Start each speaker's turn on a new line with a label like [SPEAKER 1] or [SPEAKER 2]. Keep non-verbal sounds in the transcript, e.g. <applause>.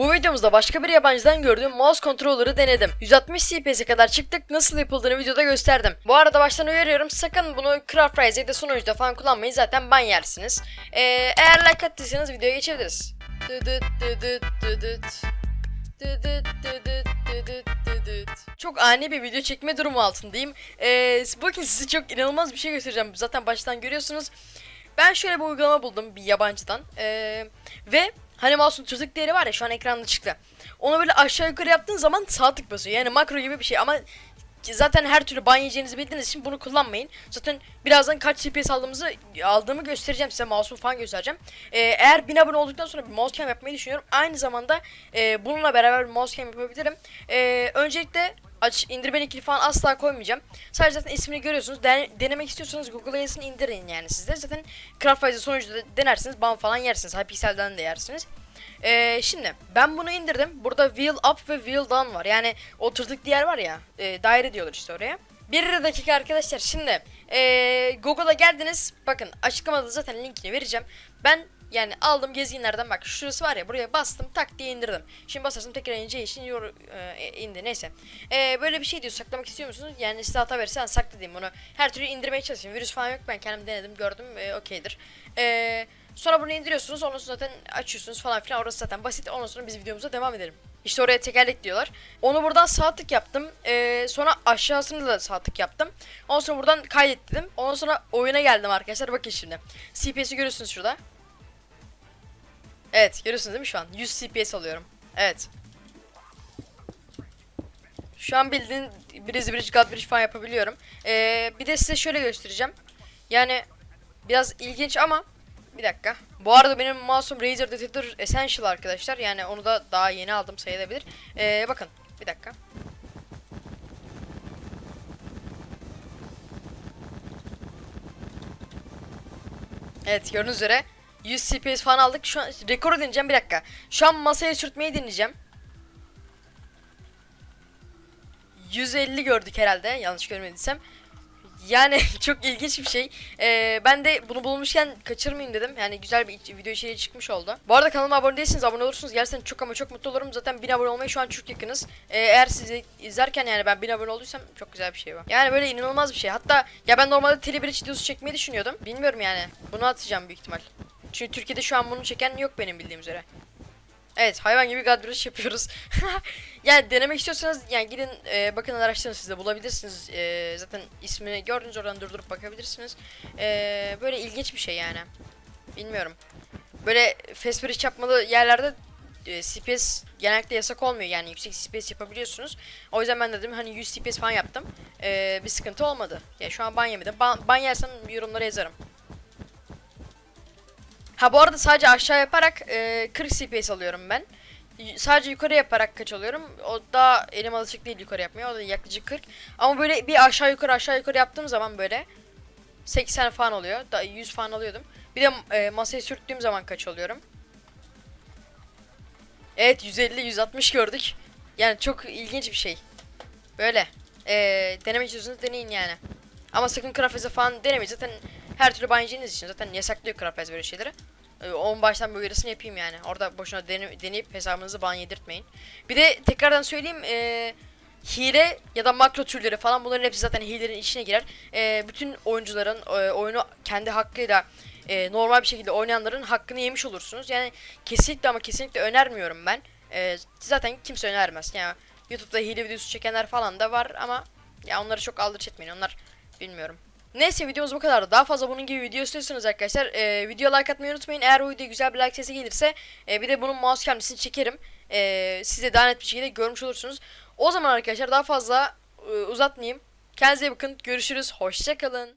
[SPEAKER 1] Bu videomuzda başka bir yabancıdan gördüğüm mouse controller'ı denedim. 160 CPS'e kadar çıktık nasıl yapıldığını videoda gösterdim. Bu arada baştan uyarıyorum sakın bunu Craft Rise ya da sunucuda falan kullanmayın zaten ban yersiniz. Ee, eğer like attıysanız videoya geçebiliriz. Çok ani bir video çekme durumu altındayım. Ee, bakın size çok inanılmaz bir şey göstereceğim. Zaten baştan görüyorsunuz. Ben şöyle bir uygulama buldum bir yabancıdan. Ee, ve hani mouse'un tırtık değeri var ya şu an ekranda çıktı. Onu böyle aşağı yukarı yaptığın zaman sağ tık basıyor. Yani makro gibi bir şey ama zaten her türlü ban yiyeceğinizi bildiğiniz için bunu kullanmayın. Zaten birazdan kaç CPS aldığımızı aldığımı göstereceğim size mouse'umu falan göstereceğim. Ee, eğer 1000 abone olduktan sonra bir mouse cam yapmayı düşünüyorum. Aynı zamanda e, bununla beraber bir mouse cam yapabilirim. Ee, öncelikle aç indirme linkini falan asla koymayacağım. Sadece zaten ismini görüyorsunuz. Den- denemek istiyorsanız Google'a yazın indirin yani sizde. Zaten Craftwise'ı sonucu da denersiniz ban falan yersiniz. Hypixel'den de yersiniz. Ee, şimdi ben bunu indirdim. Burada wheel up ve wheel down var. Yani o tırtık diğer var ya. E, daire diyorlar işte oraya. Bir dakika arkadaşlar. Şimdi e, Google'a geldiniz. Bakın açıklamada zaten linkini vereceğim. Ben yani aldım gezginlerden bak şurası var ya buraya bastım tak diye indirdim. Şimdi basarsam tekrar ineceği için yor, e, indi neyse. E, böyle bir şey diyor saklamak istiyor musunuz? Yani size hata verirse ben sakla diyeyim bunu. Her türlü indirmeye çalışayım. Virüs falan yok ben kendim denedim gördüm e, okeydir. Eee Sonra bunu indiriyorsunuz. Ondan sonra zaten açıyorsunuz falan filan. Orası zaten basit. Ondan sonra biz videomuza devam edelim. İşte oraya tekerlek diyorlar. Onu buradan sağ tık yaptım. Ee, sonra aşağısını da sağ tık yaptım. Ondan sonra buradan kaydet dedim. Ondan sonra oyuna geldim arkadaşlar. Bakın şimdi. CPS'i görüyorsunuz şurada. Evet görüyorsunuz değil mi şu an? 100 CPS alıyorum. Evet. Şu an bildiğin Breeze Bridge, God Bridge falan yapabiliyorum. Ee, bir de size şöyle göstereceğim. Yani biraz ilginç ama bir dakika. Bu arada benim mouse'um Razer Detector Essential arkadaşlar. Yani onu da daha yeni aldım sayılabilir. Ee, bakın bir dakika. Evet gördüğünüz üzere 100 CPS falan aldık. Şu an rekoru deneyeceğim bir dakika. Şu an masaya sürtmeyi deneyeceğim. 150 gördük herhalde yanlış görmediysem. Yani <laughs> çok ilginç bir şey. Ee, ben de bunu bulmuşken kaçırmayayım dedim. Yani güzel bir video içeriği çıkmış oldu. Bu arada kanalıma abone değilseniz abone olursunuz. Gerçekten çok ama çok mutlu olurum. Zaten 1000 abone olmaya şu an çok yakınız. Ee, eğer sizi izlerken yani ben 1000 abone olduysam çok güzel bir şey bu. Yani böyle inanılmaz bir şey. Hatta ya ben normalde Telebridge videosu çekmeyi düşünüyordum. Bilmiyorum yani. Bunu atacağım büyük ihtimal. Çünkü Türkiye'de şu an bunu çeken yok benim bildiğim üzere. Evet hayvan gibi Bridge yapıyoruz. <laughs> yani denemek istiyorsanız yani gidin e, bakın araştırın siz de bulabilirsiniz. E, zaten ismini gördünüz oradan durdurup bakabilirsiniz. E, böyle ilginç bir şey yani. Bilmiyorum. Böyle fast bridge yapmalı yerlerde e, CPS genellikle yasak olmuyor yani yüksek CPS yapabiliyorsunuz. O yüzden ben dedim hani 100 CPS falan yaptım. E, bir sıkıntı olmadı. Ya şu an ban yemedim. Ban, ban yersem yorumlara yazarım. Ha bu arada sadece aşağı yaparak e, 40 CPS alıyorum ben. Sadece yukarı yaparak kaç alıyorum? O da elim alışık değil yukarı yapmaya. O da yaklaşık 40. Ama böyle bir aşağı yukarı aşağı yukarı yaptığım zaman böyle 80 falan oluyor. Da 100 falan alıyordum. Bir de e, masaya sürttüğüm zaman kaç alıyorum? Evet 150 160 gördük. Yani çok ilginç bir şey. Böyle. E, denemek istiyorsanız deneyin yani. Ama sakın Craftwise'e falan denemeyin. Zaten her türlü yiyeceğiniz için zaten yasaklıyor Craftwise böyle şeyleri. Ee, onun baştan uyarısını yapayım yani. Orada boşuna dene- deneyip hesabınızı ban yedirtmeyin. Bir de tekrardan söyleyeyim. ee, hile ya da makro türleri falan bunların hepsi zaten hilelerin içine girer. Ee, bütün oyuncuların e, oyunu kendi hakkıyla e, normal bir şekilde oynayanların hakkını yemiş olursunuz. Yani kesinlikle ama kesinlikle önermiyorum ben. Ee, zaten kimse önermez. Yani YouTube'da hile videosu çekenler falan da var ama ya onları çok aldırış etmeyin. Onlar bilmiyorum. Neyse videomuz bu kadar. Daha fazla bunun gibi video istiyorsanız arkadaşlar e, video like atmayı unutmayın. Eğer bu videoya güzel bir like sesi gelirse e, bir de bunun mouse kendisini çekerim. E, size daha net bir şekilde görmüş olursunuz. O zaman arkadaşlar daha fazla e, uzatmayayım. Kendinize bakın. Görüşürüz. Hoşçakalın.